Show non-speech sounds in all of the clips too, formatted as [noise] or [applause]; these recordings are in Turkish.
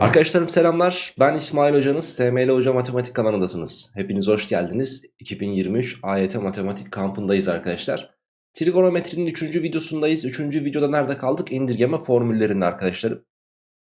Arkadaşlarım selamlar. Ben İsmail Hocanız. SML Hoca Matematik kanalındasınız. Hepiniz hoş geldiniz. 2023 AYT Matematik kampındayız arkadaşlar. Trigonometrinin 3. videosundayız. 3. videoda nerede kaldık? İndirgeme formüllerinde arkadaşlarım.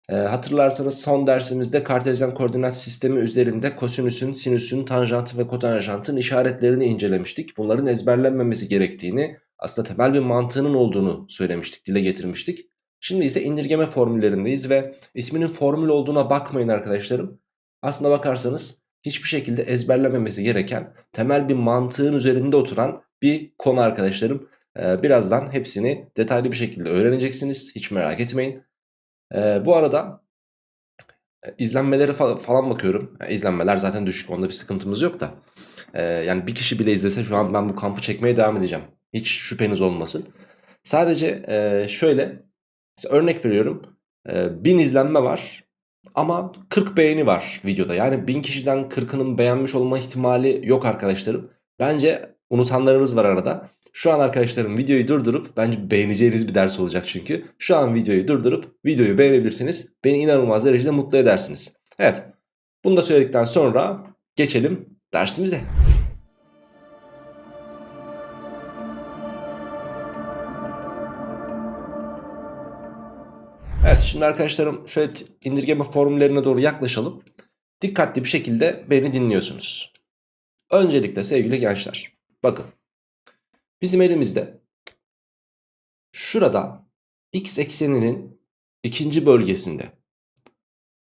Ee, hatırlarsanız son dersimizde kartezyen koordinat sistemi üzerinde kosinüsün, sinüsün, tanjantı ve kotanjantın işaretlerini incelemiştik. Bunların ezberlenmemesi gerektiğini, aslında temel bir mantığının olduğunu söylemiştik, dile getirmiştik. Şimdi ise indirgeme formüllerindeyiz ve isminin formül olduğuna bakmayın arkadaşlarım. Aslına bakarsanız hiçbir şekilde ezberlememesi gereken temel bir mantığın üzerinde oturan bir konu arkadaşlarım. Ee, birazdan hepsini detaylı bir şekilde öğreneceksiniz. Hiç merak etmeyin. Ee, bu arada e, izlenmeleri falan bakıyorum. Yani izlenmeler zaten düşük onda bir sıkıntımız yok da. Ee, yani bir kişi bile izlese şu an ben bu kampı çekmeye devam edeceğim. Hiç şüpheniz olmasın. Sadece e, şöyle Mesela örnek veriyorum. E, 1000 izlenme var. Ama 40 beğeni var videoda. Yani 1000 kişiden 40'ının beğenmiş olma ihtimali yok arkadaşlarım. Bence unutanlarınız var arada. Şu an arkadaşlarım videoyu durdurup bence beğeneceğiniz bir ders olacak çünkü. Şu an videoyu durdurup videoyu beğenebilirsiniz. Beni inanılmaz derecede mutlu edersiniz. Evet. Bunu da söyledikten sonra geçelim dersimize. Evet şimdi arkadaşlarım şöyle indirgeme formüllerine doğru yaklaşalım. Dikkatli bir şekilde beni dinliyorsunuz. Öncelikle sevgili gençler bakın bizim elimizde şurada x ekseninin ikinci bölgesinde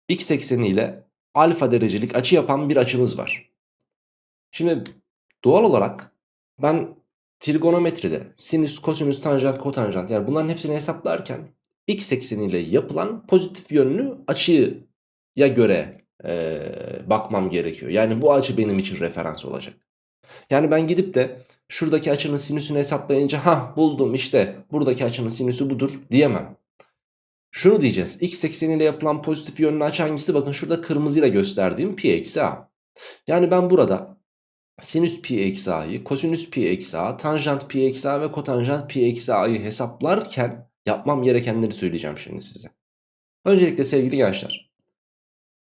x ekseni ile alfa derecelik açı yapan bir açımız var. Şimdi doğal olarak ben trigonometride sinüs, kosinüs, tanjant, kotanjant yani bunların hepsini hesaplarken x ekseniyle yapılan pozitif yönlü açıya göre e, bakmam gerekiyor. Yani bu açı benim için referans olacak. Yani ben gidip de şuradaki açının sinüsünü hesaplayınca ha buldum işte buradaki açının sinüsü budur diyemem. Şunu diyeceğiz. X ekseniyle yapılan pozitif yönlü açı hangisi? Bakın şurada kırmızıyla gösterdiğim pi eksi a. Yani ben burada sinüs pi eksi a'yı, kosinüs pi eksi a, tanjant pi eksi a ve kotanjant pi eksi a'yı hesaplarken Yapmam gerekenleri söyleyeceğim şimdi size. Öncelikle sevgili gençler.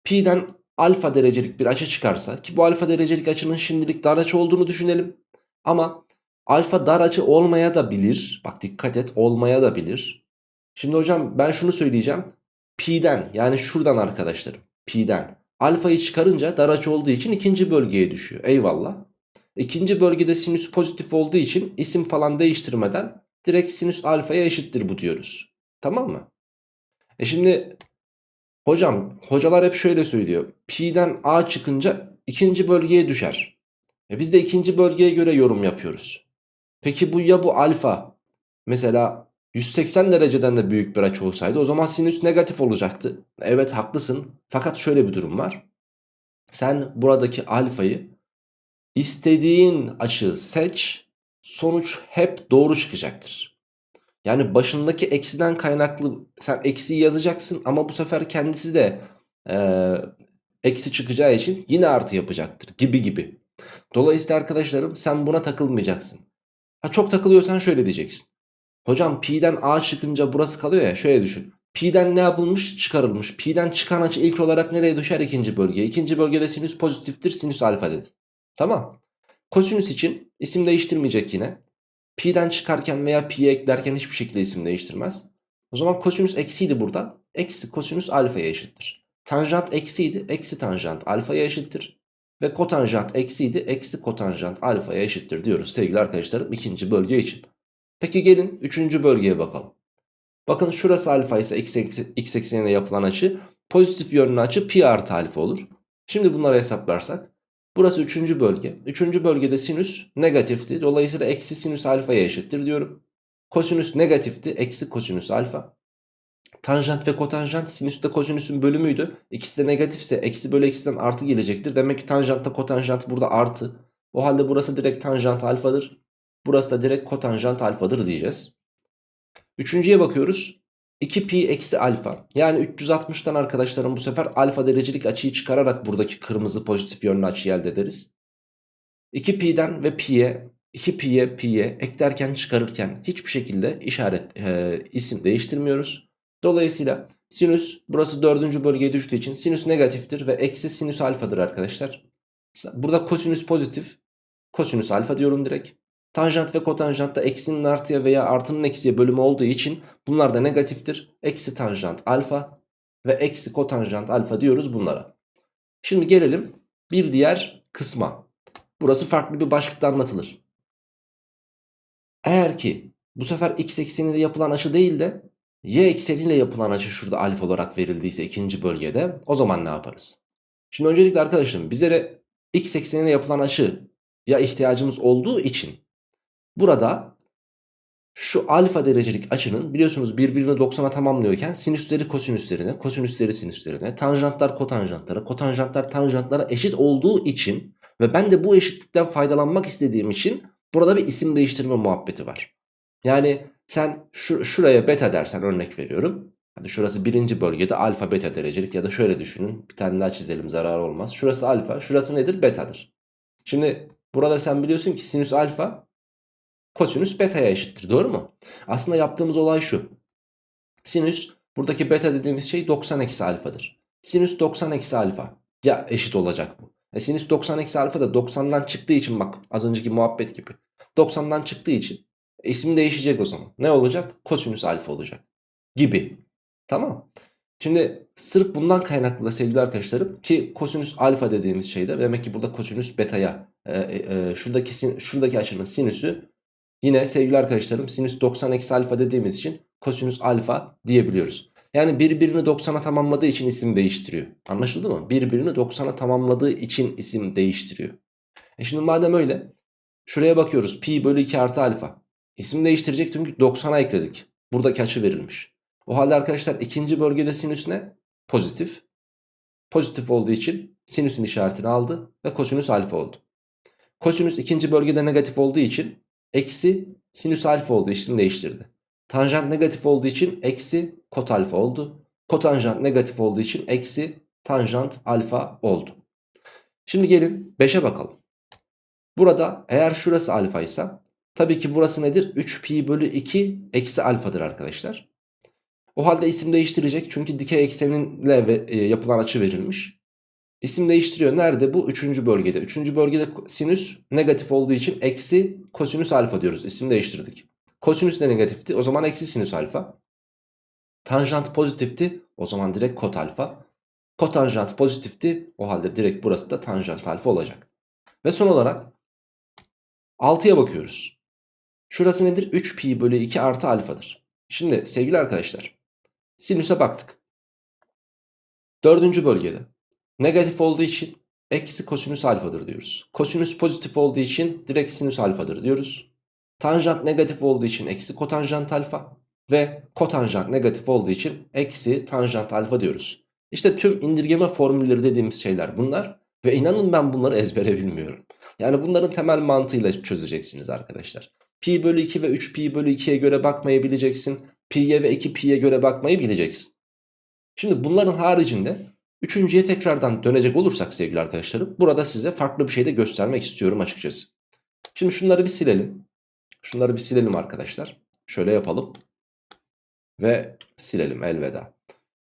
Pi'den alfa derecelik bir açı çıkarsa ki bu alfa derecelik açının şimdilik dar açı olduğunu düşünelim. Ama alfa dar açı olmaya da bilir. Bak dikkat et olmaya da bilir. Şimdi hocam ben şunu söyleyeceğim. Pi'den yani şuradan arkadaşlarım. Pi'den alfayı çıkarınca dar açı olduğu için ikinci bölgeye düşüyor. Eyvallah. İkinci bölgede sinüs pozitif olduğu için isim falan değiştirmeden direkt sinüs alfaya eşittir bu diyoruz. Tamam mı? E şimdi hocam hocalar hep şöyle söylüyor. Pi'den A çıkınca ikinci bölgeye düşer. E biz de ikinci bölgeye göre yorum yapıyoruz. Peki bu ya bu alfa mesela 180 dereceden de büyük bir açı olsaydı o zaman sinüs negatif olacaktı. Evet haklısın fakat şöyle bir durum var. Sen buradaki alfayı istediğin açı seç sonuç hep doğru çıkacaktır. Yani başındaki eksiden kaynaklı sen eksiyi yazacaksın ama bu sefer kendisi de e, eksi çıkacağı için yine artı yapacaktır gibi gibi. Dolayısıyla arkadaşlarım sen buna takılmayacaksın. Ha çok takılıyorsan şöyle diyeceksin. Hocam pi'den a çıkınca burası kalıyor ya şöyle düşün. Pi'den ne yapılmış? Çıkarılmış. Pi'den çıkan açı ilk olarak nereye düşer? ikinci bölgeye. İkinci bölgede sinüs pozitiftir. Sinüs alfa dedi. Tamam. Kosinüs için isim değiştirmeyecek yine. Pi'den çıkarken veya pi'ye eklerken hiçbir şekilde isim değiştirmez. O zaman kosinüs eksiydi burada. Eksi kosinüs alfaya eşittir. Tanjant eksiydi. Eksi tanjant alfaya eşittir. Ve kotanjant eksiydi. Eksi kotanjant alfaya eşittir diyoruz sevgili arkadaşlarım ikinci bölge için. Peki gelin üçüncü bölgeye bakalım. Bakın şurası alfa ise x, x eksenine yapılan açı pozitif yönlü açı pi artı alfa olur. Şimdi bunları hesaplarsak Burası 3. bölge. 3. bölgede sinüs negatifti. Dolayısıyla eksi sinüs alfaya eşittir diyorum. Kosinüs negatifti. Eksi kosinüs alfa. Tanjant ve kotanjant sinüs de kosinüsün bölümüydü. İkisi de negatifse eksi bölü eksiden artı gelecektir. Demek ki tanjantta kotanjant burada artı. O halde burası direkt tanjant alfadır. Burası da direkt kotanjant alfadır diyeceğiz. Üçüncüye bakıyoruz. 2pi eksi alfa. Yani 360'tan arkadaşlarım bu sefer alfa derecelik açıyı çıkararak buradaki kırmızı pozitif yönlü açıyı elde ederiz. 2pi'den ve pi'ye 2pi'ye pi'ye eklerken çıkarırken hiçbir şekilde işaret e, isim değiştirmiyoruz. Dolayısıyla sinüs burası dördüncü bölgeye düştüğü için sinüs negatiftir ve eksi sinüs alfadır arkadaşlar. Burada kosinüs pozitif. Kosinüs alfa diyorum direkt. Tanjant ve kotanjant da eksinin artıya veya artının eksiye bölümü olduğu için bunlar da negatiftir. Eksi tanjant alfa ve eksi kotanjant alfa diyoruz bunlara. Şimdi gelelim bir diğer kısma. Burası farklı bir başlıkta anlatılır. Eğer ki bu sefer x ekseniyle yapılan açı değil de y ekseniyle yapılan açı şurada alfa olarak verildiyse ikinci bölgede o zaman ne yaparız? Şimdi öncelikle arkadaşlarım bize de x ekseniyle yapılan açı ya ihtiyacımız olduğu için burada şu alfa derecelik açının biliyorsunuz birbirini 90'a tamamlıyorken sinüsleri kosinüslerine, kosinüsleri sinüslerine, tanjantlar kotanjantlara, kotanjantlar tanjantlara eşit olduğu için ve ben de bu eşitlikten faydalanmak istediğim için burada bir isim değiştirme muhabbeti var. Yani sen şu, şuraya beta dersen örnek veriyorum. Hadi şurası birinci bölgede alfa beta derecelik ya da şöyle düşünün. Bir tane daha çizelim zarar olmaz. Şurası alfa şurası nedir? Betadır. Şimdi burada sen biliyorsun ki sinüs alfa kosinüs beta'ya eşittir doğru mu? Aslında yaptığımız olay şu. Sinüs buradaki beta dediğimiz şey 90 eksi alfadır. Sinüs 90 eksi alfa ya eşit olacak bu. E sinüs 90 eksi alfa da 90'dan çıktığı için bak az önceki muhabbet gibi. 90'dan çıktığı için isim değişecek o zaman. Ne olacak? Kosinüs alfa olacak gibi. Tamam Şimdi sırf bundan kaynaklı da sevgili arkadaşlarım ki kosinüs alfa dediğimiz şeyde demek ki burada kosinüs beta'ya e, e, e şuradaki, şuradaki açının sinüsü yine sevgili arkadaşlarım sinüs 90 eksi alfa dediğimiz için kosinüs alfa diyebiliyoruz. Yani birbirini 90'a tamamladığı için isim değiştiriyor. Anlaşıldı mı? Birbirini 90'a tamamladığı için isim değiştiriyor. E şimdi madem öyle şuraya bakıyoruz pi bölü 2 artı alfa. İsim değiştirecek çünkü 90'a ekledik. Buradaki açı verilmiş. O halde arkadaşlar ikinci bölgede sinüs ne? Pozitif. Pozitif olduğu için sinüsün işaretini aldı ve kosinüs alfa oldu. Kosinüs ikinci bölgede negatif olduğu için eksi sinüs alfa olduğu için değiştirdi. Tanjant negatif olduğu için eksi kot alfa oldu. Kotanjant negatif olduğu için eksi tanjant alfa oldu. Şimdi gelin 5'e bakalım. Burada eğer şurası alfa ise tabii ki burası nedir? 3 pi bölü 2 eksi alfadır arkadaşlar. O halde isim değiştirecek çünkü dikey ekseninle e, yapılan açı verilmiş. İsim değiştiriyor. Nerede? Bu üçüncü bölgede. Üçüncü bölgede sinüs negatif olduğu için eksi kosinüs alfa diyoruz. İsim değiştirdik. Kosinüs de negatifti. O zaman eksi sinüs alfa. Tanjant pozitifti. O zaman direkt kot alfa. Kotanjant pozitifti. O halde direkt burası da tanjant alfa olacak. Ve son olarak 6'ya bakıyoruz. Şurası nedir? 3 pi bölü 2 artı alfadır. Şimdi sevgili arkadaşlar Sinüse baktık. Dördüncü bölgede negatif olduğu için eksi kosinüs alfadır diyoruz. Kosinüs pozitif olduğu için direkt sinüs alfadır diyoruz. Tanjant negatif olduğu için eksi kotanjant alfa ve kotanjant negatif olduğu için eksi tanjant alfa diyoruz. İşte tüm indirgeme formülleri dediğimiz şeyler bunlar ve inanın ben bunları ezbere bilmiyorum. Yani bunların temel mantığıyla çözeceksiniz arkadaşlar. Pi bölü 2 ve 3 pi bölü 2'ye göre bakmayabileceksin pi'ye ve 2pi'ye göre bakmayı bileceksin. Şimdi bunların haricinde üçüncüye tekrardan dönecek olursak sevgili arkadaşlarım burada size farklı bir şey de göstermek istiyorum açıkçası. Şimdi şunları bir silelim. Şunları bir silelim arkadaşlar. Şöyle yapalım. Ve silelim elveda.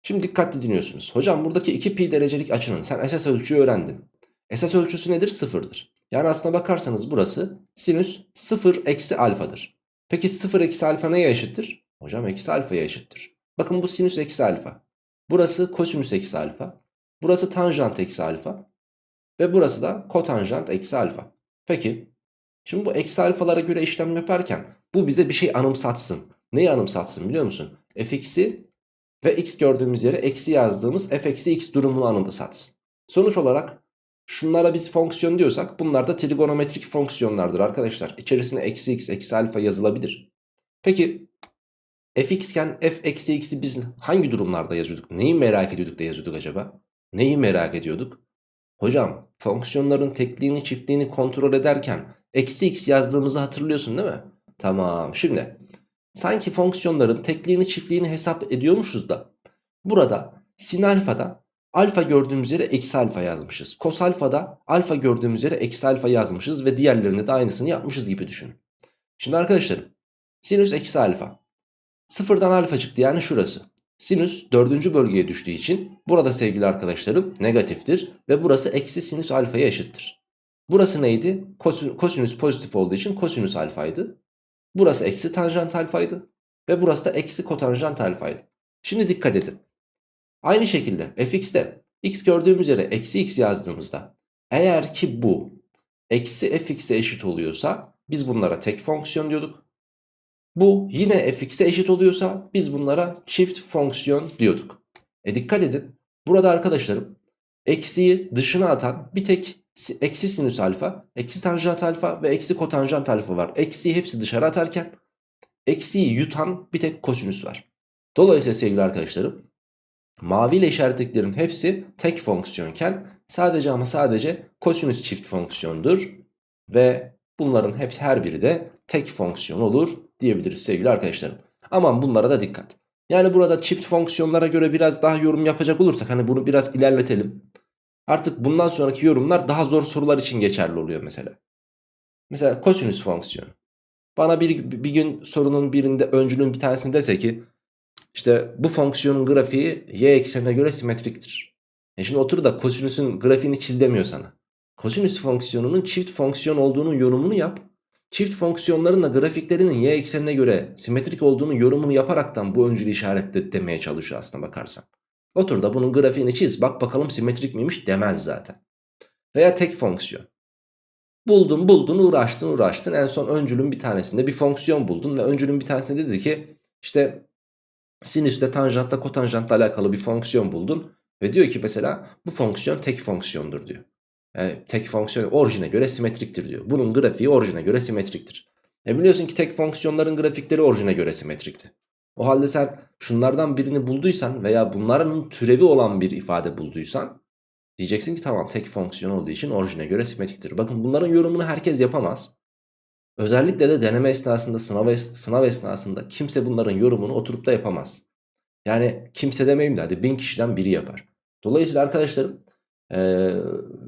Şimdi dikkatli dinliyorsunuz. Hocam buradaki 2pi derecelik açının sen esas ölçüyü öğrendin. Esas ölçüsü nedir? Sıfırdır. Yani aslına bakarsanız burası sinüs 0 eksi alfadır. Peki 0 eksi alfa neye eşittir? Hocam eksi alfaya eşittir. Bakın bu sinüs eksi alfa. Burası kosinüs eksi alfa. Burası tanjant eksi alfa. Ve burası da kotanjant eksi alfa. Peki. Şimdi bu eksi alfalara göre işlem yaparken bu bize bir şey anımsatsın. Neyi anımsatsın biliyor musun? fx'i ve x gördüğümüz yere eksi yazdığımız f x durumunu anımsatsın. Sonuç olarak şunlara biz fonksiyon diyorsak bunlar da trigonometrik fonksiyonlardır arkadaşlar. İçerisine eksi x eksi alfa yazılabilir. Peki fx iken f eksi x'i biz hangi durumlarda yazıyorduk? Neyi merak ediyorduk da yazıyorduk acaba? Neyi merak ediyorduk? Hocam fonksiyonların tekliğini çiftliğini kontrol ederken eksi x yazdığımızı hatırlıyorsun değil mi? Tamam şimdi sanki fonksiyonların tekliğini çiftliğini hesap ediyormuşuz da burada sin alfada alfa gördüğümüz yere eksi alfa yazmışız. Kos alfada alfa gördüğümüz yere eksi alfa yazmışız ve diğerlerinde de aynısını yapmışız gibi düşünün. Şimdi arkadaşlarım sinüs eksi alfa Sıfırdan alfa çıktı yani şurası. Sinüs dördüncü bölgeye düştüğü için burada sevgili arkadaşlarım negatiftir. Ve burası eksi sinüs alfaya eşittir. Burası neydi? Kosin, kosinüs pozitif olduğu için kosinüs alfaydı. Burası eksi tanjant alfaydı. Ve burası da eksi kotanjant alfaydı. Şimdi dikkat edin. Aynı şekilde fx'te x gördüğümüz yere eksi x yazdığımızda eğer ki bu eksi fx'e eşit oluyorsa biz bunlara tek fonksiyon diyorduk. Bu yine fx'e eşit oluyorsa biz bunlara çift fonksiyon diyorduk. E dikkat edin. Burada arkadaşlarım eksiyi dışına atan bir tek eksi sinüs alfa, eksi tanjant alfa ve eksi kotanjant alfa var. Eksiyi hepsi dışarı atarken eksiyi yutan bir tek kosinüs var. Dolayısıyla sevgili arkadaşlarım mavi ile işaretlediklerin hepsi tek fonksiyonken sadece ama sadece kosinüs çift fonksiyondur. Ve bunların hep her biri de tek fonksiyon olur diyebiliriz sevgili arkadaşlarım. Aman bunlara da dikkat. Yani burada çift fonksiyonlara göre biraz daha yorum yapacak olursak hani bunu biraz ilerletelim. Artık bundan sonraki yorumlar daha zor sorular için geçerli oluyor mesela. Mesela kosinüs fonksiyonu. Bana bir, bir gün sorunun birinde öncülün bir tanesini dese ki işte bu fonksiyonun grafiği y eksenine göre simetriktir. E şimdi otur da kosinüsün grafiğini çiz demiyor sana. Kosinüs fonksiyonunun çift fonksiyon olduğunun yorumunu yap. Çift fonksiyonların da grafiklerinin y eksenine göre simetrik olduğunu yorumunu yaparaktan bu öncülü işaretle demeye çalışıyor aslında bakarsan. Otur da bunun grafiğini çiz bak bakalım simetrik miymiş demez zaten. Veya tek fonksiyon. Buldun buldun uğraştın uğraştın en son öncülün bir tanesinde bir fonksiyon buldun ve öncülün bir tanesinde dedi ki işte sinüsle tanjantla kotanjantla alakalı bir fonksiyon buldun ve diyor ki mesela bu fonksiyon tek fonksiyondur diyor. Yani tek fonksiyon orijine göre simetriktir diyor. Bunun grafiği orijine göre simetriktir. E biliyorsun ki tek fonksiyonların grafikleri orijine göre simetrikti. O halde sen şunlardan birini bulduysan veya bunların türevi olan bir ifade bulduysan diyeceksin ki tamam tek fonksiyon olduğu için orijine göre simetriktir. Bakın bunların yorumunu herkes yapamaz. Özellikle de deneme esnasında sınav, es sınav esnasında kimse bunların yorumunu oturup da yapamaz. Yani kimse demeyeyim de hadi bin kişiden biri yapar. Dolayısıyla arkadaşlarım ee,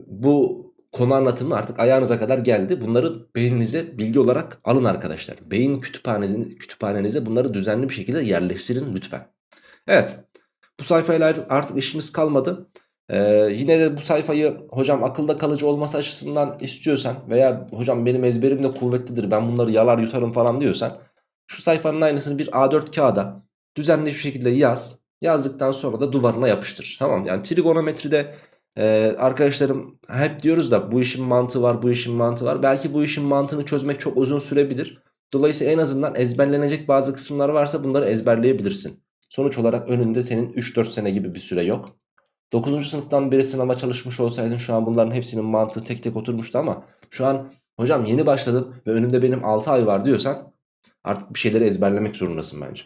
bu konu anlatımı artık ayağınıza kadar geldi. Bunları beyninize bilgi olarak alın arkadaşlar. Beyin kütüphanenize, kütüphanenize bunları düzenli bir şekilde yerleştirin lütfen. Evet bu sayfayla artık işimiz kalmadı. Ee, yine de bu sayfayı hocam akılda kalıcı olması açısından istiyorsan veya hocam benim ezberim de kuvvetlidir ben bunları yalar yutarım falan diyorsan şu sayfanın aynısını bir A4 kağıda düzenli bir şekilde yaz. Yazdıktan sonra da duvarına yapıştır. Tamam yani trigonometride ee, arkadaşlarım hep diyoruz da bu işin mantığı var bu işin mantığı var. Belki bu işin mantığını çözmek çok uzun sürebilir. Dolayısıyla en azından ezberlenecek bazı kısımlar varsa bunları ezberleyebilirsin. Sonuç olarak önünde senin 3-4 sene gibi bir süre yok. 9. sınıftan beri sınava çalışmış olsaydın şu an bunların hepsinin mantığı tek tek oturmuştu ama şu an hocam yeni başladım ve önümde benim 6 ay var diyorsan artık bir şeyleri ezberlemek zorundasın bence.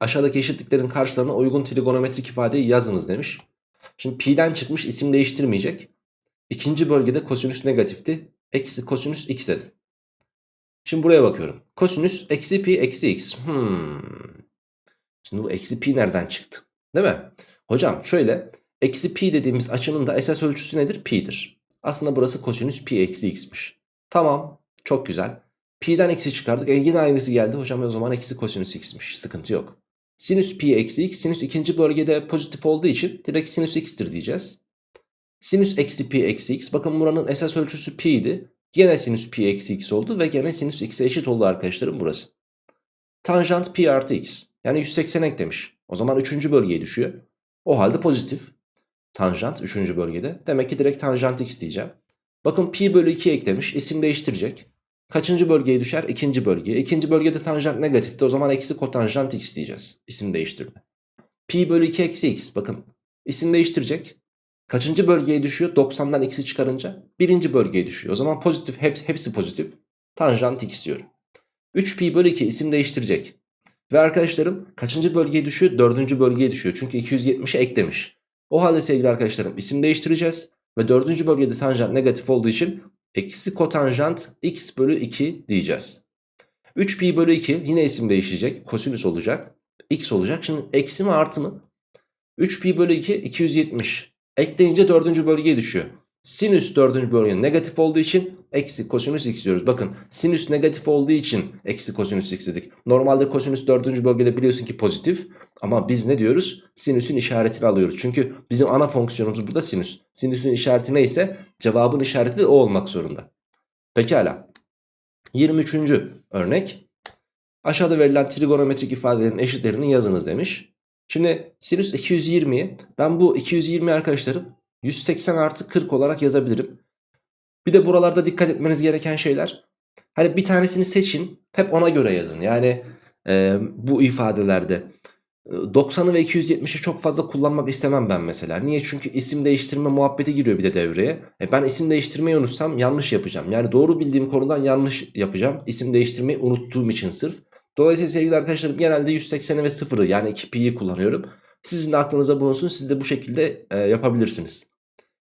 Aşağıdaki eşitliklerin karşılarına uygun trigonometrik ifadeyi yazınız demiş. Şimdi pi'den çıkmış isim değiştirmeyecek. İkinci bölgede kosinüs negatifti. Eksi kosinüs x dedim. Şimdi buraya bakıyorum. Kosinüs eksi pi eksi x. Hmm. Şimdi bu eksi pi nereden çıktı? Değil mi? Hocam şöyle. Eksi pi dediğimiz açının da esas ölçüsü nedir? Pi'dir. Aslında burası kosinüs pi eksi x'miş. Tamam. Çok güzel. Pi'den eksi çıkardık. E yine aynısı geldi. Hocam o zaman eksi kosinüs x'miş. Sıkıntı yok. Sinüs pi eksi x. Sinüs ikinci bölgede pozitif olduğu için direkt sinüs x'tir diyeceğiz. Sinüs eksi pi eksi x. Bakın buranın esas ölçüsü pi idi. Gene sinüs pi eksi x oldu ve gene sinüs x'e eşit oldu arkadaşlarım burası. Tanjant pi artı x. Yani 180 eklemiş. O zaman üçüncü bölgeye düşüyor. O halde pozitif. Tanjant üçüncü bölgede. Demek ki direkt tanjant x diyeceğim. Bakın pi bölü 2 eklemiş. İsim değiştirecek. Kaçıncı bölgeye düşer? İkinci bölgeye. İkinci bölgede tanjant negatifti. O zaman eksi kotanjant x diyeceğiz. İsim değiştirdi. Pi bölü 2 eksi x. Bakın isim değiştirecek. Kaçıncı bölgeye düşüyor? 90'dan x'i çıkarınca. Birinci bölgeye düşüyor. O zaman pozitif hep, hepsi pozitif. Tanjant x diyorum. 3 pi bölü 2 isim değiştirecek. Ve arkadaşlarım kaçıncı bölgeye düşüyor? Dördüncü bölgeye düşüyor. Çünkü 270'e eklemiş. O halde sevgili arkadaşlarım isim değiştireceğiz. Ve dördüncü bölgede tanjant negatif olduğu için eksi kotanjant x bölü 2 diyeceğiz. 3 pi bölü 2 yine isim değişecek. Kosinüs olacak. x olacak. Şimdi eksi mi artı mı? 3 pi bölü 2 270. Ekleyince dördüncü bölgeye düşüyor. Sinüs dördüncü bölge negatif olduğu için eksi kosinüs x diyoruz. Bakın sinüs negatif olduğu için eksi kosinüs x dedik. Normalde kosinüs dördüncü bölgede biliyorsun ki pozitif. Ama biz ne diyoruz? Sinüsün işaretini alıyoruz. Çünkü bizim ana fonksiyonumuz burada sinüs. Sinüsün işareti neyse cevabın işareti de o olmak zorunda. Pekala. 23. örnek. Aşağıda verilen trigonometrik ifadelerin eşitlerini yazınız demiş. Şimdi sinüs 220'yi ben bu 220 arkadaşlarım 180 artı 40 olarak yazabilirim. Bir de buralarda dikkat etmeniz gereken şeyler. Hani bir tanesini seçin hep ona göre yazın. Yani e, bu ifadelerde 90'ı ve 270'i çok fazla kullanmak istemem ben mesela. Niye? Çünkü isim değiştirme muhabbeti giriyor bir de devreye. E ben isim değiştirmeyi unutsam yanlış yapacağım. Yani doğru bildiğim konudan yanlış yapacağım. İsim değiştirmeyi unuttuğum için sırf. Dolayısıyla sevgili arkadaşlarım genelde 180'i ve 0'ı yani 2 pi'yi kullanıyorum. Sizin de aklınıza bulunsun. Siz de bu şekilde e, yapabilirsiniz.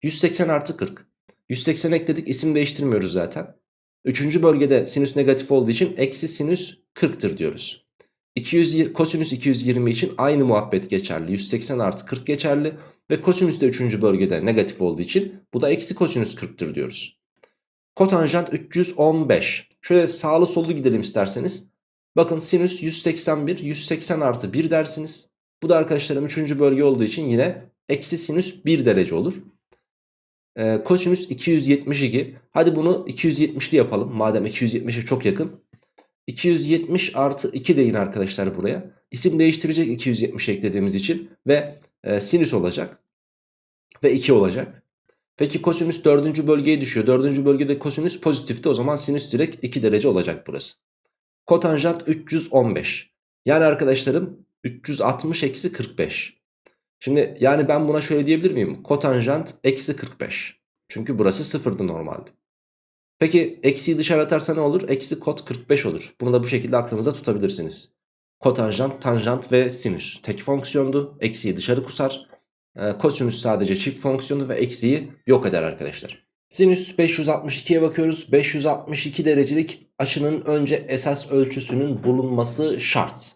180 artı 40. 180 ekledik isim değiştirmiyoruz zaten. Üçüncü bölgede sinüs negatif olduğu için eksi sinüs 40'tır diyoruz. 200, kosinüs 220 için aynı muhabbet geçerli. 180 artı 40 geçerli. Ve kosinüs de 3. bölgede negatif olduğu için bu da eksi kosinüs 40'tır diyoruz. Kotanjant 315. Şöyle sağlı sollu gidelim isterseniz. Bakın sinüs 181, 180 artı 1 dersiniz. Bu da arkadaşlarım 3. bölge olduğu için yine eksi sinüs 1 derece olur. Ee, kosinüs 272. Hadi bunu 270'li yapalım. Madem 270'e çok yakın. 270 artı 2 deyin arkadaşlar buraya. İsim değiştirecek 270 eklediğimiz için. Ve e, sinüs olacak. Ve 2 olacak. Peki kosinüs 4. bölgeye düşüyor. 4. bölgede kosinüs pozitifti. O zaman sinüs direkt 2 derece olacak burası. Kotanjant 315. Yani arkadaşlarım 360 eksi 45. Şimdi yani ben buna şöyle diyebilir miyim? Kotanjant eksi 45. Çünkü burası sıfırdı normalde. Peki eksiyi dışarı atarsa ne olur? Eksi kot 45 olur. Bunu da bu şekilde aklınıza tutabilirsiniz. Kotanjant, tanjant ve sinüs tek fonksiyondu. Eksiyi dışarı kusar. E, kosinüs sadece çift fonksiyonu ve eksiyi yok eder arkadaşlar. Sinüs 562'ye bakıyoruz. 562 derecelik açının önce esas ölçüsünün bulunması şart.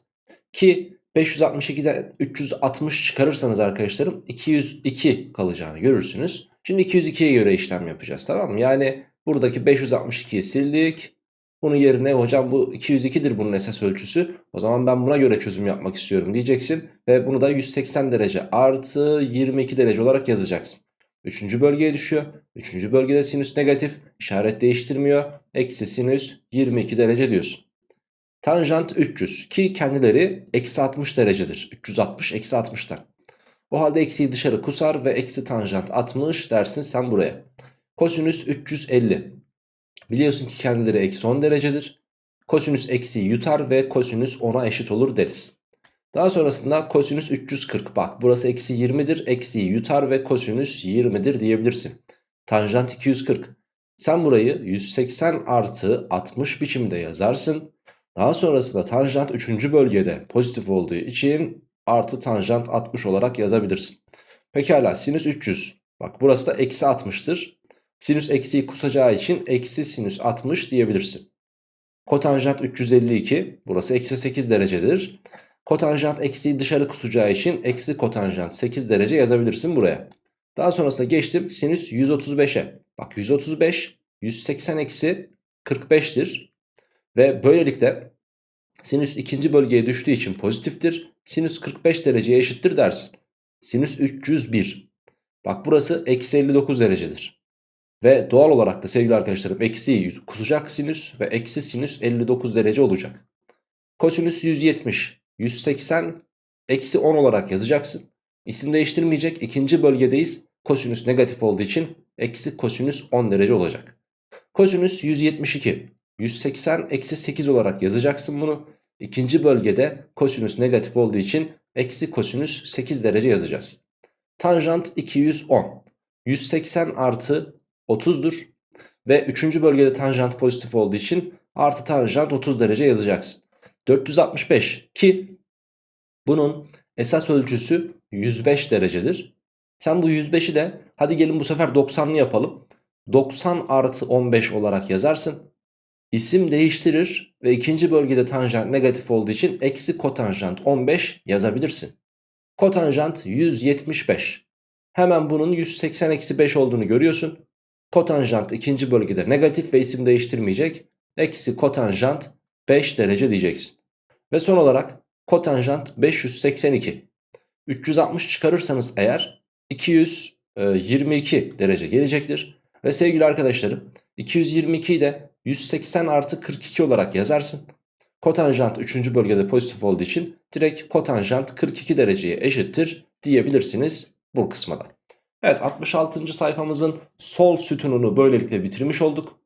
Ki 562'den 360 çıkarırsanız arkadaşlarım 202 kalacağını görürsünüz. Şimdi 202'ye göre işlem yapacağız tamam mı? Yani buradaki 562'yi sildik. Bunun yerine hocam bu 202'dir bunun esas ölçüsü. O zaman ben buna göre çözüm yapmak istiyorum diyeceksin. Ve bunu da 180 derece artı 22 derece olarak yazacaksın. Üçüncü bölgeye düşüyor. Üçüncü bölgede sinüs negatif. işaret değiştirmiyor. Eksi sinüs 22 derece diyorsun. Tanjant 300 ki kendileri eksi 60 derecedir. 360 eksi 60'tan. O halde eksiyi dışarı kusar ve eksi tanjant 60 dersin sen buraya. Kosinüs 350. Biliyorsun ki kendileri eksi 10 derecedir. Kosinüs eksiyi yutar ve kosinüs 10'a eşit olur deriz. Daha sonrasında kosinüs 340 bak burası eksi 20'dir eksiyi yutar ve kosinüs 20'dir diyebilirsin. Tanjant 240. Sen burayı 180 artı 60 biçimde yazarsın. Daha sonrasında tanjant 3. bölgede pozitif olduğu için artı tanjant 60 olarak yazabilirsin. Pekala sinüs 300. Bak burası da eksi 60'tır. Sinüs eksiyi kusacağı için eksi sinüs 60 diyebilirsin. Kotanjant 352 burası eksi 8 derecedir. Kotanjant eksiyi dışarı kusacağı için eksi kotanjant 8 derece yazabilirsin buraya. Daha sonrasında geçtim sinüs 135'e. Bak 135 180 eksi 45'tir. Ve böylelikle sinüs ikinci bölgeye düştüğü için pozitiftir. Sinüs 45 dereceye eşittir dersin. Sinüs 301. Bak burası eksi 59 derecedir. Ve doğal olarak da sevgili arkadaşlarım eksi kusacak sinüs ve eksi sinüs 59 derece olacak. Kosinüs 170, 180, eksi 10 olarak yazacaksın. İsim değiştirmeyecek. ikinci bölgedeyiz. Kosinüs negatif olduğu için eksi kosinüs 10 derece olacak. Kosinüs 172, 180 eksi 8 olarak yazacaksın bunu. İkinci bölgede kosinüs negatif olduğu için eksi kosinüs 8 derece yazacağız. Tanjant 210. 180 artı 30'dur. Ve 3. bölgede tanjant pozitif olduğu için artı tanjant 30 derece yazacaksın. 465 ki bunun esas ölçüsü 105 derecedir. Sen bu 105'i de hadi gelin bu sefer 90'lı yapalım. 90 artı 15 olarak yazarsın. İsim değiştirir ve ikinci bölgede tanjant negatif olduğu için eksi kotanjant 15 yazabilirsin. Kotanjant 175. Hemen bunun 180 eksi 5 olduğunu görüyorsun. Kotanjant ikinci bölgede negatif ve isim değiştirmeyecek. Eksi kotanjant 5 derece diyeceksin. Ve son olarak kotanjant 582. 360 çıkarırsanız eğer 222 derece gelecektir. Ve sevgili arkadaşlarım 222'yi de 180 artı 42 olarak yazarsın. Kotanjant 3. bölgede pozitif olduğu için direkt kotanjant 42 dereceye eşittir diyebilirsiniz bu kısma. Evet 66. sayfamızın sol sütununu böylelikle bitirmiş olduk.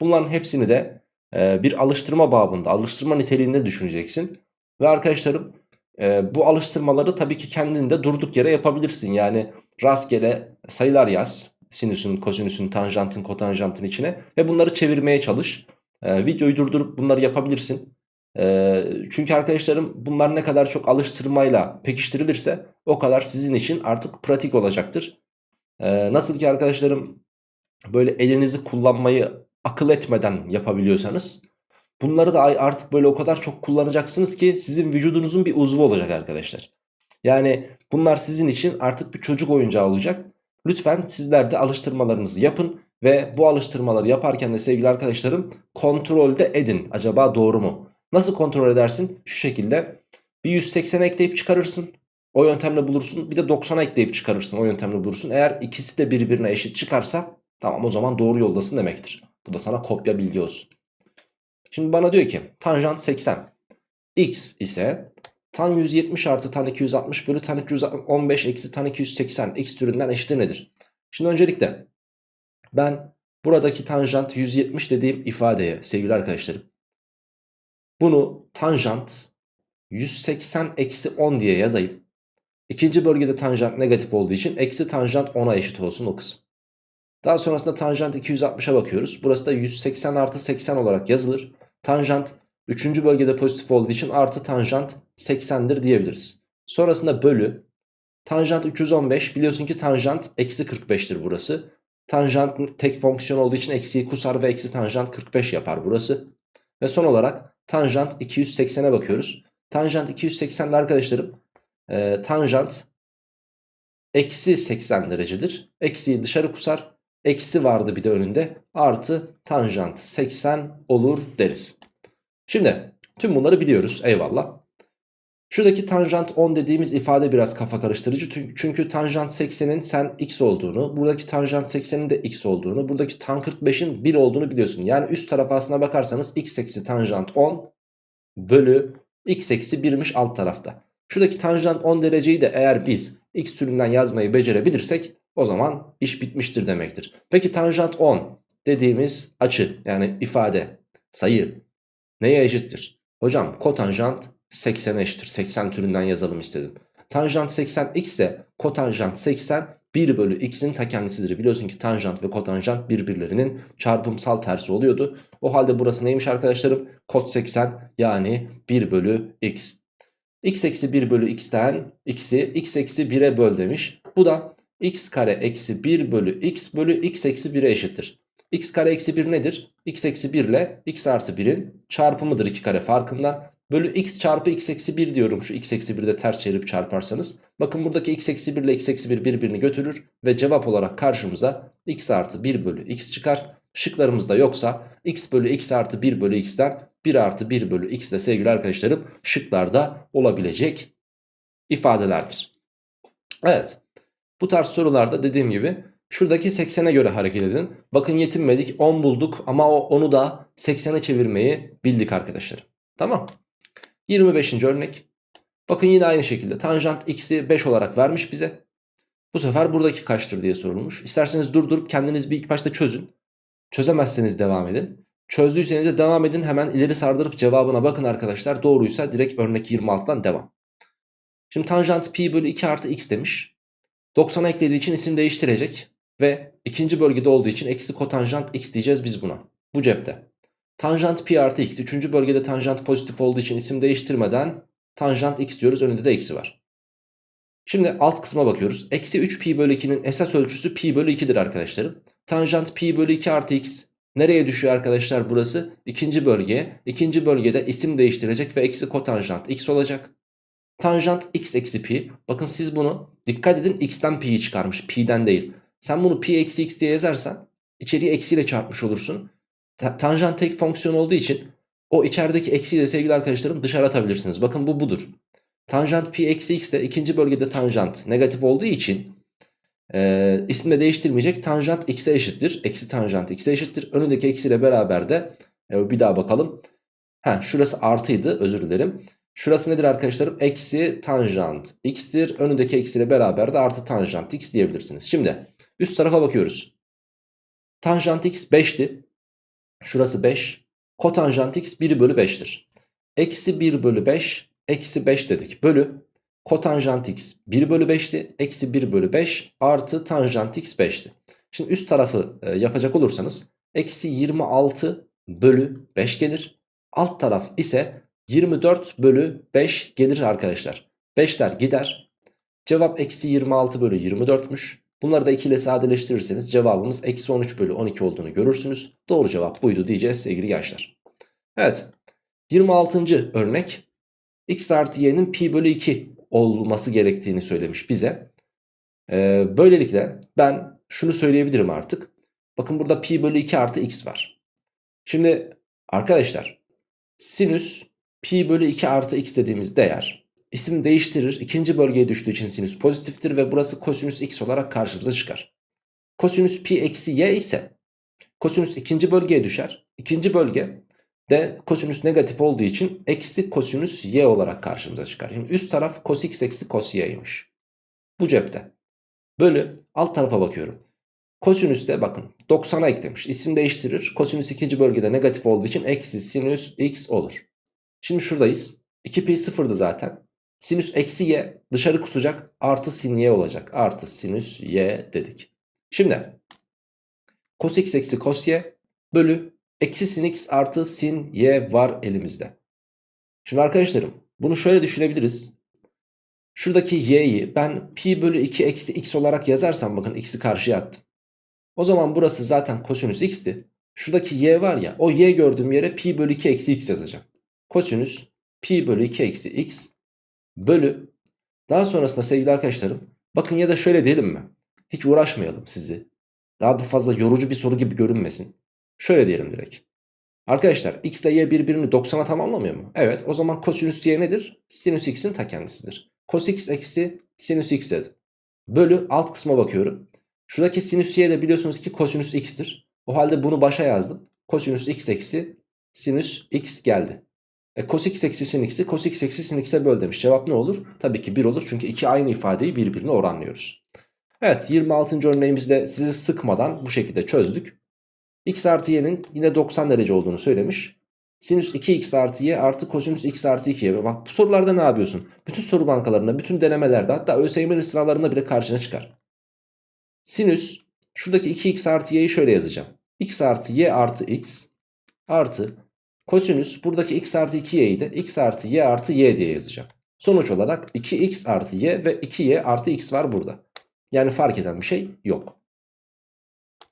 Bunların hepsini de e, bir alıştırma babında, alıştırma niteliğinde düşüneceksin. Ve arkadaşlarım e, bu alıştırmaları tabii ki kendinde durduk yere yapabilirsin. Yani rastgele sayılar yaz. Sinüsün, kosinüsün, tanjantın, kotanjantın içine ve bunları çevirmeye çalış. E, videoyu durdurup bunları yapabilirsin. E, çünkü arkadaşlarım bunlar ne kadar çok alıştırmayla pekiştirilirse o kadar sizin için artık pratik olacaktır. E, nasıl ki arkadaşlarım böyle elinizi kullanmayı akıl etmeden yapabiliyorsanız bunları da artık böyle o kadar çok kullanacaksınız ki sizin vücudunuzun bir uzvu olacak arkadaşlar. Yani bunlar sizin için artık bir çocuk oyuncağı olacak. Lütfen sizler de alıştırmalarınızı yapın ve bu alıştırmaları yaparken de sevgili arkadaşlarım kontrolde edin. Acaba doğru mu? Nasıl kontrol edersin? Şu şekilde bir 180 ekleyip çıkarırsın. O yöntemle bulursun. Bir de 90 ekleyip çıkarırsın. O yöntemle bulursun. Eğer ikisi de birbirine eşit çıkarsa tamam o zaman doğru yoldasın demektir. Bu da sana kopya bilgi olsun. Şimdi bana diyor ki tanjant 80. X ise tan 170 artı tan 260 bölü tan 315 eksi tan 280 x türünden eşittir nedir? Şimdi öncelikle ben buradaki tanjant 170 dediğim ifadeye sevgili arkadaşlarım bunu tanjant 180 eksi 10 diye yazayım. İkinci bölgede tanjant negatif olduğu için eksi tanjant 10'a eşit olsun o kısım. Daha sonrasında tanjant 260'a bakıyoruz. Burası da 180 artı 80 olarak yazılır. Tanjant 3. bölgede pozitif olduğu için artı tanjant 80'dir diyebiliriz. Sonrasında bölü. Tanjant 315 biliyorsun ki tanjant eksi 45'tir burası. Tanjant tek fonksiyon olduğu için eksiyi kusar ve eksi tanjant 45 yapar burası. Ve son olarak tanjant 280'e bakıyoruz. Tanjant 280'de arkadaşlarım e, tanjant eksi 80 derecedir. Eksiyi dışarı kusar. Eksi vardı bir de önünde. Artı tanjant 80 olur deriz. Şimdi tüm bunları biliyoruz eyvallah. Şuradaki tanjant 10 dediğimiz ifade biraz kafa karıştırıcı. Çünkü tanjant 80'in sen x olduğunu, buradaki tanjant 80'in de x olduğunu, buradaki tan 45'in 1 olduğunu biliyorsun. Yani üst taraf aslına bakarsanız x eksi tanjant 10 bölü x eksi 1'miş alt tarafta. Şuradaki tanjant 10 dereceyi de eğer biz x türünden yazmayı becerebilirsek o zaman iş bitmiştir demektir. Peki tanjant 10 dediğimiz açı yani ifade, sayı neye eşittir? Hocam kotanjant 80'e eşittir. 80 türünden yazalım istedim. Tanjant 80 x ise kotanjant 80 1 bölü x'in ta kendisidir. Biliyorsun ki tanjant ve kotanjant birbirlerinin çarpımsal tersi oluyordu. O halde burası neymiş arkadaşlarım? Kot 80 yani 1 bölü x. x eksi 1 bölü x'ten x'i x eksi 1'e böl demiş. Bu da x kare eksi 1 bölü x bölü x eksi 1'e eşittir. x kare eksi 1 nedir? x eksi 1 ile x artı 1'in çarpımıdır 2 kare farkından. Bölü x çarpı x eksi 1 diyorum şu x eksi 1'i de ters çevirip çarparsanız. Bakın buradaki x eksi 1 ile x eksi 1 birbirini götürür ve cevap olarak karşımıza x artı 1 bölü x çıkar. Şıklarımızda yoksa x bölü x artı 1 bölü x'ten 1 artı 1 bölü x de sevgili arkadaşlarım şıklarda olabilecek ifadelerdir. Evet bu tarz sorularda dediğim gibi şuradaki 80'e göre hareket edin. Bakın yetinmedik 10 bulduk ama onu da 80'e çevirmeyi bildik arkadaşlar. Tamam. 25. örnek. Bakın yine aynı şekilde tanjant x'i 5 olarak vermiş bize. Bu sefer buradaki kaçtır diye sorulmuş. İsterseniz durdurup kendiniz bir ilk başta çözün. Çözemezseniz devam edin. Çözdüyseniz de devam edin hemen ileri sardırıp cevabına bakın arkadaşlar. Doğruysa direkt örnek 26'dan devam. Şimdi tanjant pi bölü 2 artı x demiş. 90'a eklediği için isim değiştirecek. Ve ikinci bölgede olduğu için eksi kotanjant x diyeceğiz biz buna. Bu cepte. Tanjant pi artı x. Üçüncü bölgede tanjant pozitif olduğu için isim değiştirmeden tanjant x diyoruz. Önünde de eksi var. Şimdi alt kısma bakıyoruz. Eksi 3 pi bölü 2'nin esas ölçüsü pi bölü 2'dir arkadaşlarım. Tanjant pi bölü 2 artı x nereye düşüyor arkadaşlar burası? İkinci bölgeye. İkinci bölgede isim değiştirecek ve eksi kotanjant x olacak. Tanjant x eksi pi. Bakın siz bunu dikkat edin x'ten pi'yi çıkarmış. Pi'den değil. Sen bunu pi eksi x diye yazarsan içeriği eksiyle çarpmış olursun. Ta tanjant tek fonksiyon olduğu için o içerideki eksiyi de sevgili arkadaşlarım dışarı atabilirsiniz. Bakın bu budur. Tanjant pi eksi x de ikinci bölgede tanjant negatif olduğu için e, isim de değiştirmeyecek. Tanjant x'e eşittir. Eksi tanjant x'e eşittir. Önündeki eksiyle beraber de e, bir daha bakalım. Ha, şurası artıydı özür dilerim. Şurası nedir arkadaşlarım? Eksi tanjant x'tir. Önündeki eksiyle beraber de artı tanjant x diyebilirsiniz. Şimdi üst tarafa bakıyoruz. Tanjant x 5'ti. Şurası 5. Kotanjant x 1 bölü 5'tir. Eksi 1 bölü 5 eksi 5 dedik. Bölü kotanjant x 1 bölü 5'ti. Eksi 1 bölü 5 artı tanjant x 5'ti. Şimdi üst tarafı e, yapacak olursanız eksi 26 bölü 5 gelir. Alt taraf ise 24 bölü 5 gelir arkadaşlar. 5'ler gider. Cevap eksi 26 bölü 24'müş. Bunları da 2 ile sadeleştirirseniz cevabımız eksi 13 bölü 12 olduğunu görürsünüz. Doğru cevap buydu diyeceğiz sevgili gençler. Evet 26. örnek x artı y'nin pi bölü 2 olması gerektiğini söylemiş bize. Ee, böylelikle ben şunu söyleyebilirim artık. Bakın burada pi bölü 2 artı x var. Şimdi arkadaşlar sinüs pi bölü 2 artı x dediğimiz değer isim değiştirir. ikinci bölgeye düştüğü için sinüs pozitiftir ve burası kosinüs x olarak karşımıza çıkar. Kosinüs pi eksi y ise kosinüs ikinci bölgeye düşer. İkinci bölge de kosinüs negatif olduğu için eksi kosinüs y olarak karşımıza çıkar. Yani üst taraf cos x eksi cos y'ymiş. Bu cepte. Bölü alt tarafa bakıyorum. Kosinüs de bakın 90'a eklemiş. İsim değiştirir. Kosinüs ikinci bölgede negatif olduğu için eksi sinüs x olur. Şimdi şuradayız. 2 pi sıfırdı zaten. Sinüs eksi y dışarı kusacak artı sin y olacak. Artı sinüs y dedik. Şimdi cos x eksi cos y bölü eksi sin x artı sin y var elimizde. Şimdi arkadaşlarım bunu şöyle düşünebiliriz. Şuradaki y'yi ben pi bölü 2 eksi x olarak yazarsam bakın x'i karşıya attım. O zaman burası zaten kosinüs x'ti. Şuradaki y var ya o y gördüğüm yere pi bölü 2 eksi x yazacağım. Kosinüs pi bölü 2 eksi x bölü daha sonrasında sevgili arkadaşlarım bakın ya da şöyle diyelim mi? Hiç uğraşmayalım sizi. Daha da fazla yorucu bir soru gibi görünmesin. Şöyle diyelim direkt. Arkadaşlar x ile y birbirini 90'a tamamlamıyor mu? Evet o zaman kosinüs y nedir? Sinüs x'in ta kendisidir. Cos x eksi sinüs x dedim. Bölü alt kısma bakıyorum. Şuradaki sinüs y de biliyorsunuz ki kosinüs x'tir. O halde bunu başa yazdım. Kosinüs x eksi sinüs x geldi. E, cos x eksi sin x'i cos x eksi sin x'e böl demiş. Cevap ne olur? Tabii ki 1 olur çünkü iki aynı ifadeyi birbirine oranlıyoruz. Evet 26. örneğimizde sizi sıkmadan bu şekilde çözdük. x artı y'nin yine 90 derece olduğunu söylemiş. Sinüs 2x artı y artı kosinüs x artı 2y. Bak bu sorularda ne yapıyorsun? Bütün soru bankalarında, bütün denemelerde hatta ÖSYM'nin sıralarında bile karşına çıkar. Sinüs şuradaki 2x artı y'yi şöyle yazacağım. x artı y artı x artı kosinüs buradaki x artı 2y'yi de x artı y artı y diye yazacağım. Sonuç olarak 2x artı y ve 2y artı x var burada. Yani fark eden bir şey yok.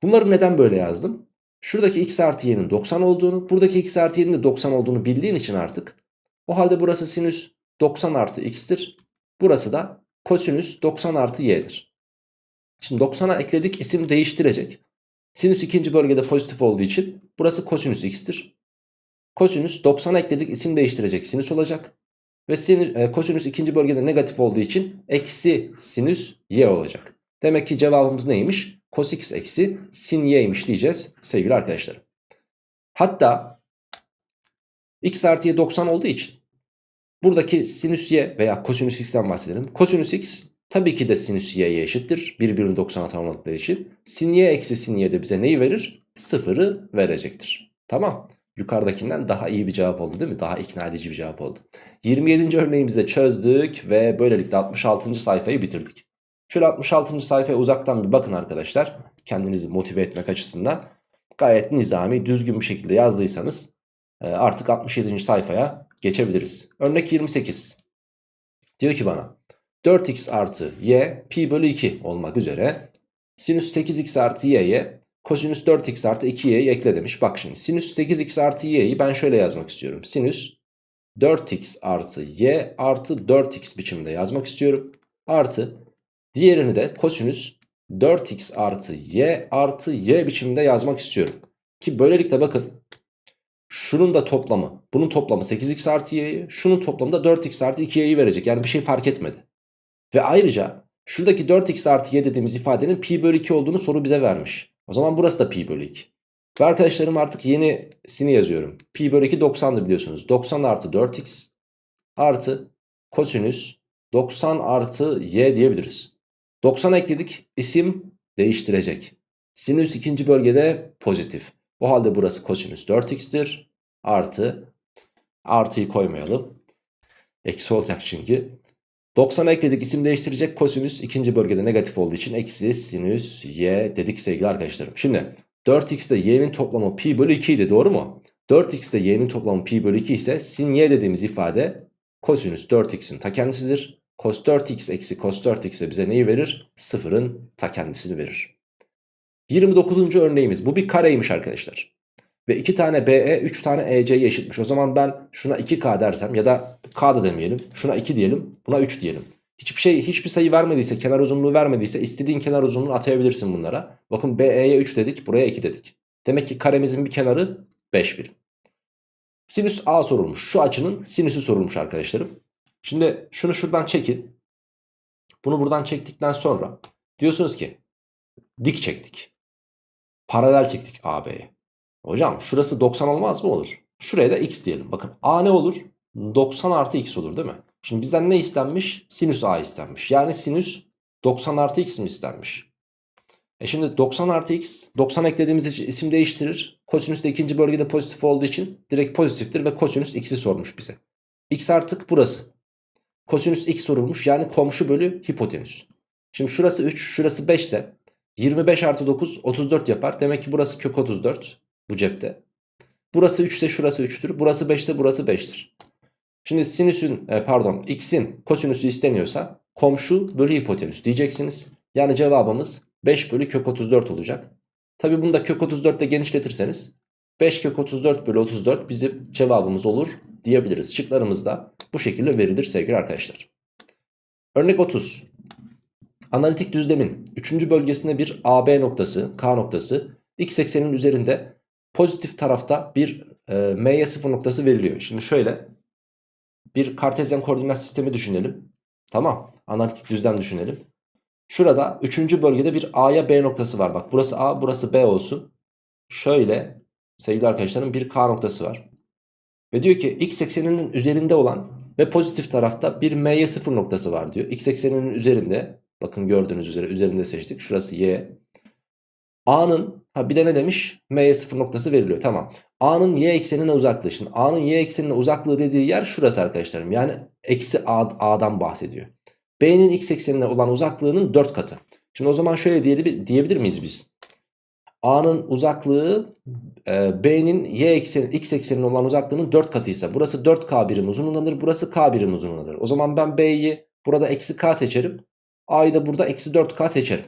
Bunları neden böyle yazdım? Şuradaki x artı y'nin 90 olduğunu, buradaki x artı y'nin de 90 olduğunu bildiğin için artık. O halde burası sinüs 90 artı x'tir. Burası da kosinüs 90 artı y'dir. Şimdi 90'a ekledik isim değiştirecek. Sinüs ikinci bölgede pozitif olduğu için burası kosinüs x'tir. Kosinüs 90'a ekledik isim değiştirecek sinüs olacak. Ve sinüs, e, kosinüs ikinci bölgede negatif olduğu için eksi sinüs y olacak. Demek ki cevabımız neymiş? Cos x eksi sin y'ymiş diyeceğiz sevgili arkadaşlarım. Hatta x artı y 90 olduğu için buradaki sinüs y veya kosinüs x'ten bahsedelim. Kosinüs x tabii ki de sinüs y'ye eşittir. Birbirini 90'a tamamladıkları için. Sin y eksi sin y de bize neyi verir? Sıfırı verecektir. Tamam. Yukarıdakinden daha iyi bir cevap oldu değil mi? Daha ikna edici bir cevap oldu. 27. örneğimizde çözdük ve böylelikle 66. sayfayı bitirdik. Şöyle 66. sayfaya uzaktan bir bakın arkadaşlar. Kendinizi motive etmek açısından. Gayet nizami, düzgün bir şekilde yazdıysanız e, artık 67. sayfaya geçebiliriz. Örnek 28. Diyor ki bana 4x artı y pi bölü 2 olmak üzere sinüs 8x artı y'ye kosinüs 4x artı 2y'yi ekle demiş. Bak şimdi sinüs 8x artı y'yi ben şöyle yazmak istiyorum. Sinüs 4x artı y artı 4x biçiminde yazmak istiyorum. Artı diğerini de kosinüs 4x artı y artı y biçiminde yazmak istiyorum. Ki böylelikle bakın şunun da toplamı bunun toplamı 8x artı y'yi şunun toplamı da 4x artı 2y'yi verecek. Yani bir şey fark etmedi. Ve ayrıca şuradaki 4x artı y dediğimiz ifadenin pi bölü 2 olduğunu soru bize vermiş. O zaman burası da pi bölü 2. Ve arkadaşlarım artık yenisini yazıyorum. Pi bölü 2 90'dı biliyorsunuz. 90 artı 4x artı kosinüs 90 artı y diyebiliriz. 90 ekledik isim değiştirecek. Sinüs ikinci bölgede pozitif. O halde burası kosinüs 4x'tir. Artı artıyı koymayalım. Eksi olacak çünkü. 90 ekledik isim değiştirecek kosinüs ikinci bölgede negatif olduğu için eksi sinüs y dedik sevgili arkadaşlarım. Şimdi 4x ile y'nin toplamı pi bölü 2 idi doğru mu? 4x ile y'nin toplamı pi bölü 2 ise sin y dediğimiz ifade kosinüs 4x'in ta kendisidir. Cos 4x eksi cos 4x bize neyi verir? Sıfırın ta kendisini verir. 29. örneğimiz bu bir kareymiş arkadaşlar. Ve 2 tane BE 3 tane EC'ye eşitmiş. O zaman ben şuna 2K dersem ya da K da demeyelim. Şuna 2 diyelim buna 3 diyelim. Hiçbir şey hiçbir sayı vermediyse kenar uzunluğu vermediyse istediğin kenar uzunluğunu atayabilirsin bunlara. Bakın BE'ye 3 dedik buraya 2 dedik. Demek ki karemizin bir kenarı 5 birim. Sinüs A sorulmuş. Şu açının sinüsü sorulmuş arkadaşlarım. Şimdi şunu şuradan çekin. Bunu buradan çektikten sonra diyorsunuz ki dik çektik. Paralel çektik AB'ye. Hocam şurası 90 olmaz mı? Olur. Şuraya da x diyelim. Bakın A ne olur? 90 artı x olur değil mi? Şimdi bizden ne istenmiş? Sinüs A istenmiş. Yani sinüs 90 artı x mi istenmiş? E şimdi 90 artı x 90 eklediğimiz için isim değiştirir. Kosinüs de ikinci bölgede pozitif olduğu için direkt pozitiftir ve kosinüs x'i sormuş bize. x artık burası. Kosinüs x sorulmuş yani komşu bölü hipotenüs. Şimdi şurası 3 şurası 5 ise 25 artı 9 34 yapar. Demek ki burası kök 34 bu cepte. Burası 3 ise şurası 3'tür. Burası 5 ise burası 5'tir. Şimdi sinüsün e, pardon x'in kosinüsü isteniyorsa komşu bölü hipotenüs diyeceksiniz. Yani cevabımız 5 bölü kök 34 olacak. Tabi bunu da kök 34 ile genişletirseniz 5 kök 34 bölü 34 bizim cevabımız olur diyebiliriz. Şıklarımız da bu şekilde verilir sevgili arkadaşlar. Örnek 30. Analitik düzlemin 3. bölgesinde bir AB noktası, K noktası x eksenin üzerinde pozitif tarafta bir e, m'ye 0 noktası veriliyor. Şimdi şöyle bir kartezyen koordinat sistemi düşünelim. Tamam analitik düzlem düşünelim. Şurada 3. bölgede bir A'ya B noktası var. Bak burası A burası B olsun. Şöyle sevgili arkadaşlarım bir K noktası var. Ve diyor ki x ekseninin üzerinde olan ve pozitif tarafta bir m'ye 0 noktası var diyor. X ekseninin üzerinde bakın gördüğünüz üzere üzerinde seçtik. Şurası y. A'nın ha bir de ne demiş? M'ye 0 noktası veriliyor. Tamam. A'nın y eksenine uzaklığı. Şimdi A'nın y eksenine uzaklığı dediği yer şurası arkadaşlarım. Yani eksi A, A'dan bahsediyor. B'nin x eksenine olan uzaklığının 4 katı. Şimdi o zaman şöyle diyebilir miyiz biz? A'nın uzaklığı e, B'nin y ekseni x eksenine olan uzaklığının 4 katıysa burası 4K birim uzunluğundadır. Burası K birim uzunluğundadır. O zaman ben B'yi burada eksi K seçerim. A'yı da burada eksi 4K seçerim.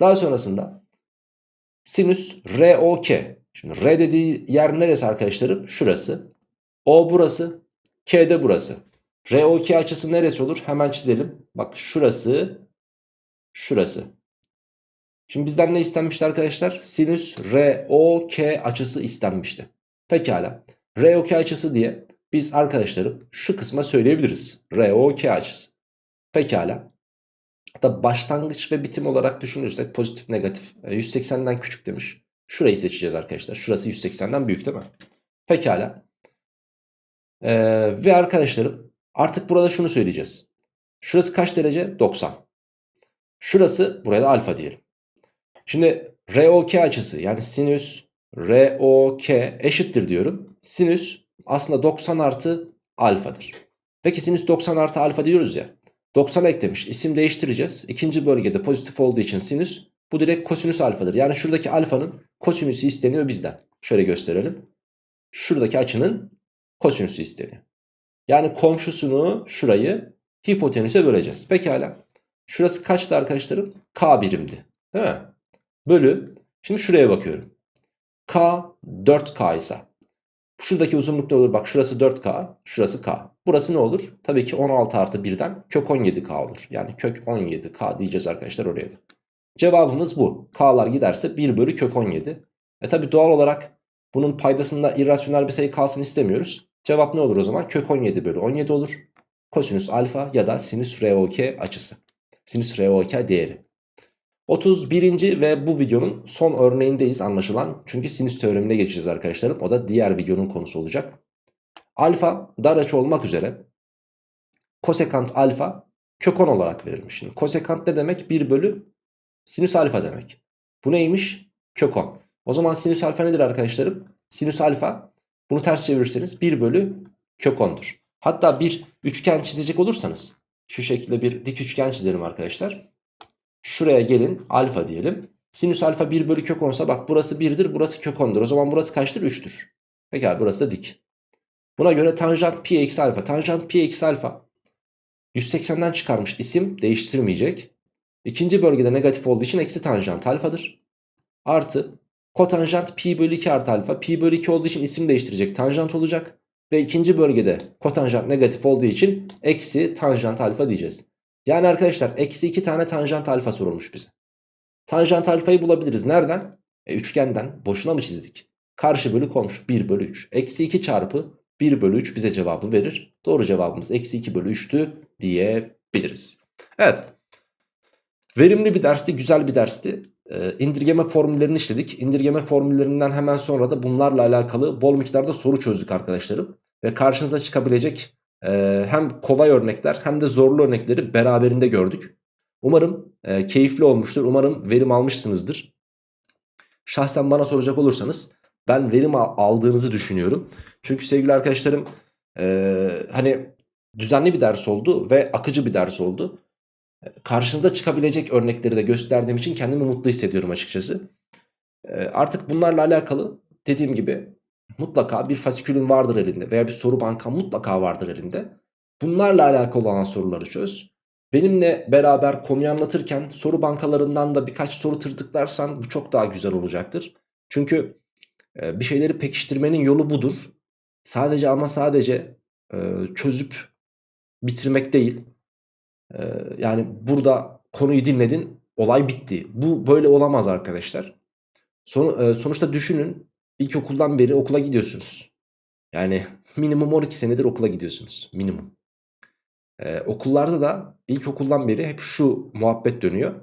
Daha sonrasında sinüs ROK. Şimdi R dediği yer neresi arkadaşlarım? Şurası. O burası. K de burası. ROK açısı neresi olur? Hemen çizelim. Bak şurası. Şurası. Şimdi bizden ne istenmişti arkadaşlar? Sinüs ROK açısı istenmişti. Pekala. ROK açısı diye biz arkadaşlarım şu kısma söyleyebiliriz. ROK açısı. Pekala. Hatta başlangıç ve bitim olarak düşünürsek pozitif negatif 180'den e, küçük demiş. Şurayı seçeceğiz arkadaşlar. Şurası 180'den büyük değil mi? Pekala. Ee, ve arkadaşlarım artık burada şunu söyleyeceğiz. Şurası kaç derece? 90. Şurası buraya da alfa diyelim. Şimdi ROK açısı yani sinüs ROK eşittir diyorum. Sinüs aslında 90 artı alfadır. Peki sinüs 90 artı alfa diyoruz ya. 90 eklemiş isim değiştireceğiz. İkinci bölgede pozitif olduğu için sinüs bu direkt kosinüs alfadır. Yani şuradaki alfanın kosinüsü isteniyor bizden. Şöyle gösterelim. Şuradaki açının kosinüsü isteniyor. Yani komşusunu şurayı hipotenüse böleceğiz. Pekala. Şurası kaçtı arkadaşlarım? K birimdi. Değil mi? Bölü. Şimdi şuraya bakıyorum. K 4K ise. Şuradaki uzunluk ne olur? Bak şurası 4K. Şurası K. Burası ne olur? Tabii ki 16 artı 1'den kök 17K olur. Yani kök 17K diyeceğiz arkadaşlar oraya da. Cevabımız bu. K'lar giderse 1 bölü kök 17. E tabi doğal olarak bunun paydasında irrasyonel bir sayı kalsın istemiyoruz. Cevap ne olur o zaman? Kök 17 bölü 17 olur. Kosinüs alfa ya da sinüs ROK açısı. Sinüs ROK değeri. 31. ve bu videonun son örneğindeyiz anlaşılan. Çünkü sinüs teoremine geçeceğiz arkadaşlarım. O da diğer videonun konusu olacak. Alfa dar açı olmak üzere kosekant alfa kök 10 olarak verilmiş. Şimdi kosekant ne demek? 1 bölü sinüs alfa demek. Bu neymiş? Kök 10. O zaman sinüs alfa nedir arkadaşlarım? Sinüs alfa bunu ters çevirirseniz 1 bölü kök 10'dur. Hatta bir üçgen çizecek olursanız şu şekilde bir dik üçgen çizelim arkadaşlar. Şuraya gelin alfa diyelim. Sinüs alfa 1 bölü kök 10'sa bak burası 1'dir burası kök 10'dur. O zaman burası kaçtır? 3'tür. Pekala burası da dik. Buna göre tanjant pi eksi alfa. Tanjant pi eksi alfa 180'den çıkarmış isim değiştirmeyecek. İkinci bölgede negatif olduğu için eksi tanjant alfadır. Artı kotanjant pi bölü 2 artı alfa. Pi bölü 2 olduğu için isim değiştirecek tanjant olacak. Ve ikinci bölgede kotanjant negatif olduğu için eksi tanjant alfa diyeceğiz. Yani arkadaşlar eksi 2 tane tanjant alfa sorulmuş bize. Tanjant alfayı bulabiliriz. Nereden? E, üçgenden. Boşuna mı çizdik? Karşı bölü komşu 1 bölü 3. Eksi 2 çarpı 1 bölü 3 bize cevabı verir. Doğru cevabımız eksi 2 bölü 3'tü diyebiliriz. Evet. Verimli bir dersti, güzel bir dersti. Ee, indirgeme formüllerini işledik. İndirgeme formüllerinden hemen sonra da bunlarla alakalı bol miktarda soru çözdük arkadaşlarım. Ve karşınıza çıkabilecek e, hem kolay örnekler hem de zorlu örnekleri beraberinde gördük. Umarım e, keyifli olmuştur. Umarım verim almışsınızdır. Şahsen bana soracak olursanız ben verim aldığınızı düşünüyorum. Çünkü sevgili arkadaşlarım e, hani düzenli bir ders oldu ve akıcı bir ders oldu. Karşınıza çıkabilecek örnekleri de gösterdiğim için kendimi mutlu hissediyorum açıkçası. E, artık bunlarla alakalı dediğim gibi mutlaka bir fasikülün vardır elinde veya bir soru bankan mutlaka vardır elinde. Bunlarla alakalı olan soruları çöz. Benimle beraber konuyu anlatırken soru bankalarından da birkaç soru tırtıklarsan bu çok daha güzel olacaktır. Çünkü bir şeyleri pekiştirmenin yolu budur. Sadece ama sadece çözüp bitirmek değil. Yani burada konuyu dinledin olay bitti. Bu böyle olamaz arkadaşlar. Son, sonuçta düşünün ilkokuldan beri okula gidiyorsunuz. Yani [laughs] minimum 12 senedir okula gidiyorsunuz. Minimum. Ee, okullarda da ilkokuldan beri hep şu muhabbet dönüyor.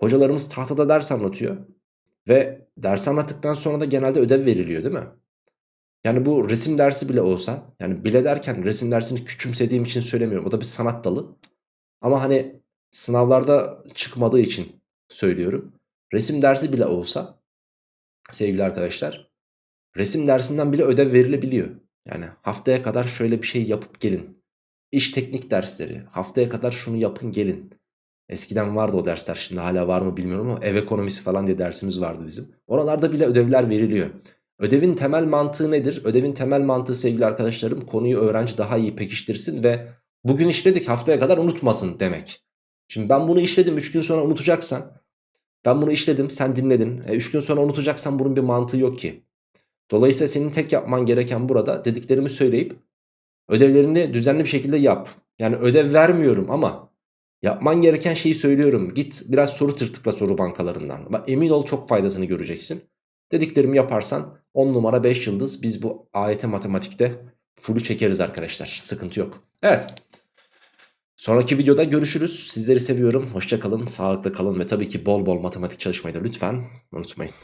Hocalarımız tahtada ders anlatıyor. Ve ders anlattıktan sonra da genelde ödev veriliyor değil mi? Yani bu resim dersi bile olsa yani bile derken resim dersini küçümsediğim için söylemiyorum. O da bir sanat dalı. Ama hani sınavlarda çıkmadığı için söylüyorum. Resim dersi bile olsa sevgili arkadaşlar resim dersinden bile ödev verilebiliyor. Yani haftaya kadar şöyle bir şey yapıp gelin. İş teknik dersleri haftaya kadar şunu yapın gelin. Eskiden vardı o dersler şimdi hala var mı bilmiyorum ama ev ekonomisi falan diye dersimiz vardı bizim. Oralarda bile ödevler veriliyor. Ödevin temel mantığı nedir? Ödevin temel mantığı sevgili arkadaşlarım konuyu öğrenci daha iyi pekiştirsin ve bugün işledik haftaya kadar unutmasın demek. Şimdi ben bunu işledim 3 gün sonra unutacaksan ben bunu işledim sen dinledin 3 e, gün sonra unutacaksan bunun bir mantığı yok ki. Dolayısıyla senin tek yapman gereken burada dediklerimi söyleyip ödevlerini düzenli bir şekilde yap. Yani ödev vermiyorum ama Yapman gereken şeyi söylüyorum. Git biraz soru tırtıkla soru bankalarından. Bak emin ol çok faydasını göreceksin. Dediklerimi yaparsan 10 numara 5 yıldız biz bu AYT matematikte full'ü çekeriz arkadaşlar. Sıkıntı yok. Evet. Sonraki videoda görüşürüz. Sizleri seviyorum. Hoşça kalın, sağlıklı kalın ve tabii ki bol bol matematik çalışmayı da lütfen unutmayın.